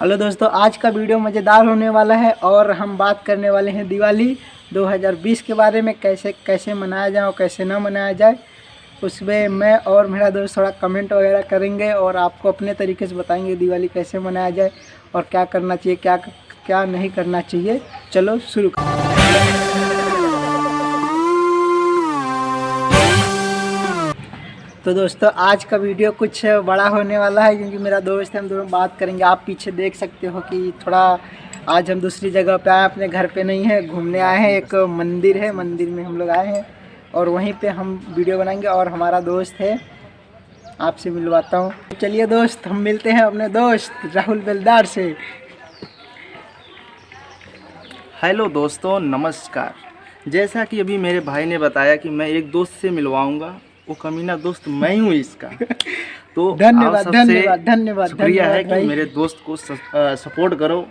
Hello दोस्तों, आज का वीडियो मज़ेदार होने वाला है और हम बात करने वाले हैं दिवाली 2020 के बारे में, कैसे कैसे मनाया जाए और कैसे ना मनाया जाए। उसमें मैं और मेरा दोस्त थोड़ा कमेंट वगैरह करेंगे और आपको अपने तरीके से बताएँगे दिवाली कैसे मनाया जाए और क्या करना चाहिए, क्या क्या नहीं करना चाहिए। चलो शुरू कर तो दोस्तों, आज का वीडियो कुछ बड़ा होने वाला है क्योंकि मेरा दोस्त है, हम दोनों बात करेंगे। आप पीछे देख सकते हो कि थोड़ा आज हम दूसरी जगह पे आए अपने घर पे नहीं है, घूमने आए हैं। एक मंदिर है, मंदिर में हम लोग आए हैं और वहीं पे हम वीडियो बनाएँगे और हमारा दोस्त है, आपसे मिलवाता हूँ। चलिए दोस्त, हम मिलते हैं अपने दोस्त, राहुल बेलदार से। हेलो दोस्तों, नमस्कार। जैसा कि अभी मेरे भाई ने बताया कि मैं एक दोस्त से मिलवाऊँगा वो कमीना दोस्त मैं हूँ इसका। तो धन्यवाद धन्यवाद धन्यवाद शुक्रिया है कि मेरे दोस्त को सपोर्ट करो।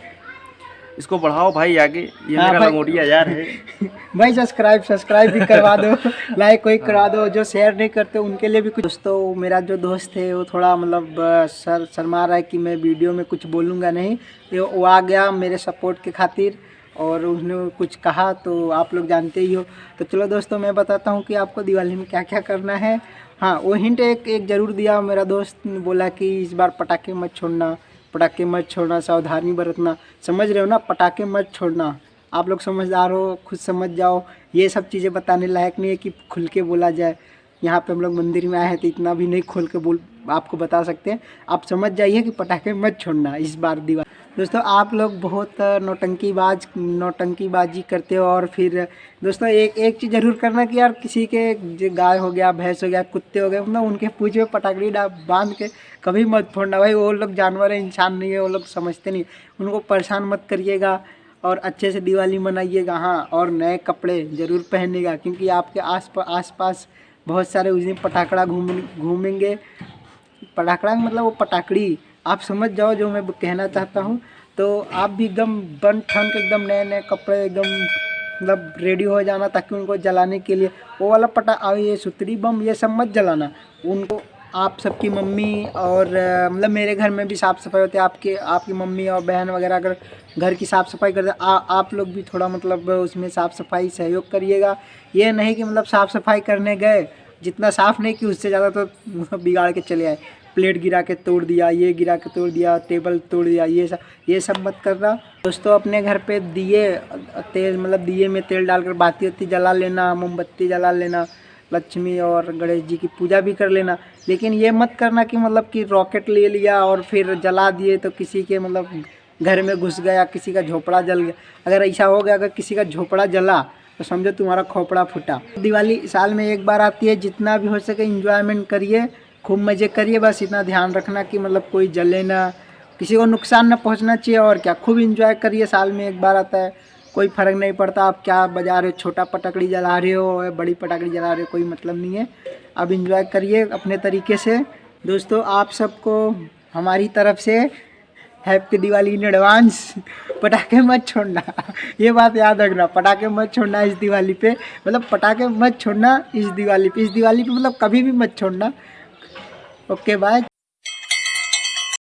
इसको बढ़ाओ भाई आगे ये हाँ मेरा। लंगोटिया यार है। भाई सब्सक्राइब सब्सक्राइब भी करवा दो लाइक कोई करवा दो जो शेयर नहीं करते उनके लिए भी कुछ। दोस्तों मेरा जो दोस्त है वो थोड़ा मतलब सर शर्मा रहा है कि मैं वीडियो में कुछ बोलूँगा नहीं। वो आ गया मेरे सपोर्ट के खातिर। और उसने कुछ कहा तो आप लोग जानते ही हो। तो चलो दोस्तों, मैं बताता हूँ कि आपको दिवाली में क्या क्या करना है। हाँ वो हिंट एक एक ज़रूर दिया मेरा दोस्त बोला कि इस बार पटाखे मत छोड़ना, पटाखे मत छोड़ना, सावधानी बरतना। समझ रहे हो ना? पटाखे मत छोड़ना। आप लोग समझदार हो, खुद समझ जाओ। ये सब चीज़ें बताने लायक नहीं है कि खुल के बोला जाए। यहाँ पे हम लोग मंदिर में आए हैं तो इतना भी नहीं खोल के बोल आपको बता सकते हैं। आप समझ जाइए कि पटाखे मत छोड़ना इस बार दीवार। दोस्तों, आप लोग बहुत नौटंकीबाज, नौटंकीबाजी करते हो और फिर दोस्तों, एक एक चीज़ ज़रूर करना कि यार किसी के गाय हो गया, भैंस हो गया, कुत्ते हो गए मतलब उनके पूछ में पटाखड़ी डा, बाँध के कभी मत फोड़ना। भाई, वो लोग जानवर है, इंसान नहीं है, वो लोग समझते नहीं। उनको परेशान मत करिएगा और अच्छे से दिवाली मनाइएगा। हाँ और नए कपड़े ज़रूर पहनेगा क्योंकि आपके आस आस पास बहुत सारे उस दिन पटाखड़ा घूम, घूमेंगे। पटाखड़ा मतलब वो पटाखड़ी। आप समझ जाओ जो मैं कहना चाहता हूँ। तो आप भी एकदम बन, ठन के एकदम नए नए कपड़े एकदम मतलब रेडी हो जाना ताकि उनको जलाने के लिए। वो वाला पटा ये सुतरी बम, ये सब मत जलाना। उनको आप सबकी मम्मी और मतलब मेरे घर में भी साफ़ सफ़ाई होती है, आपके, आपकी मम्मी और बहन वगैरह अगर घर की साफ़ सफ़ाई करते आप लोग भी थोड़ा मतलब उसमें साफ़ सफ़ाई सहयोग करिएगा। ये नहीं कि मतलब साफ़ सफ़ाई करने गए, जितना साफ़ नहीं कि उससे ज़्यादा तो बिगाड़ के चले आए। प्लेट गिरा के तोड़ दिया, ये गिरा के तोड़ दिया, टेबल तोड़ दिया, ये सब ये सब मत करना। दोस्तों, अपने घर पे दिए, तेल मतलब दिए में तेल डालकर, बाती वत्ती जला लेना, मोमबत्ती जला लेना। लक्ष्मी और गणेश जी की पूजा भी कर लेना। लेकिन ये मत करना कि मतलब कि रॉकेट ले लिया और फिर जला दिए तो किसी के मतलब घर में घुस गया, किसी का झोपड़ा जल गया। अगर ऐसा हो गया, अगर किसी का झोपड़ा जला तो समझो तुम्हारा खोपड़ा फूटा। दिवाली साल में एक बार आती है, जितना भी हो सके इंजॉयमेंट करिए, खूब मज़े करिए, बस इतना ध्यान रखना कि मतलब कोई जले ना। किसी को नुकसान ना पहुँचना चाहिए और क्या, खूब इंजॉय करिए साल में एक बार आता है। कोई फ़र्क नहीं पड़ता, आप क्या बजा रहे हो, छोटा पटकड़ी जला रहे हो, या बड़ी पटाखड़ी जला रहे हो, कोई मतलब नहीं है। आप इंजॉय करिए अपने तरीके से। दोस्तों, आप सबको हमारी तरफ़ से हैप्पी दिवाली इन एडवांस पटाखे मत छोड़ना। ये बात याद रखना, पटाखे मत छोड़ना इस दिवाली पे। मतलब पटाखे मत छोड़ना इस दिवाली पे। इस दिवाली पे मतलब कभी भी मत छोड़ना। Okay bye